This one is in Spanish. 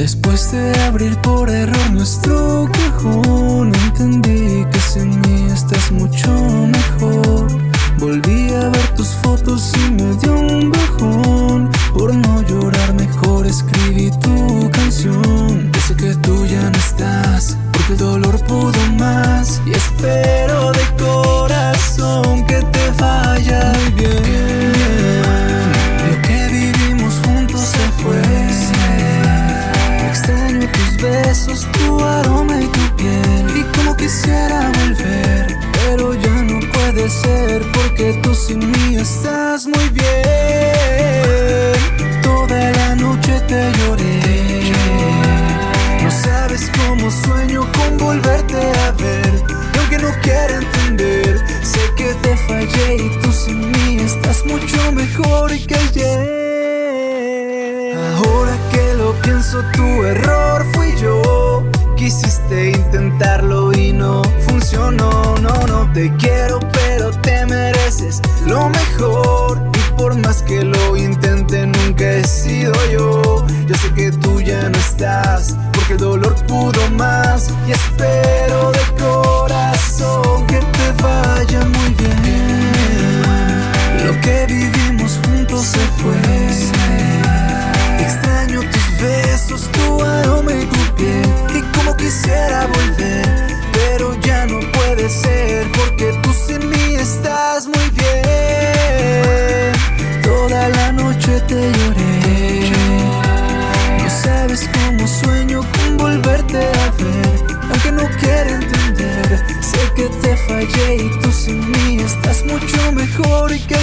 Después de abrir por error nuestro cajón Entendí que sin mí estás mucho mejor. Volví a ver tus fotos y me dio un bajón. Por no llorar mejor escribí tu canción. Sé que tú ya no estás Porque el dolor pudo más. Y espero besos, tu aroma y tu piel. Y como quisiera volver Pero ya no puede ser Porque tú sin mí estás muy bien. Toda la noche te lloré. No sabes cómo sueño con volverte a ver Y aunque no quiera entender Sé que te fallé y tú sin mí Estás mucho mejor que ayer. Ahora que lo pienso tu error fui te quiero pero te mereces lo mejor. Y por más que lo intente nunca he sido yo. Yo sé que tú ya no estás el dolor pudo más. Y espero de corazón que te vaya muy bien. Lo que vivimos juntos se fue. Extraño tus besos, tu aroma y tu piel. Y como quisiera volver Porque tú sin mí estás muy bien. Toda la noche te lloré. No sabes cómo sueño volverte a ver Aunque no quiera entender. Sé que te fallé y tú sin mí Estás mucho mejor que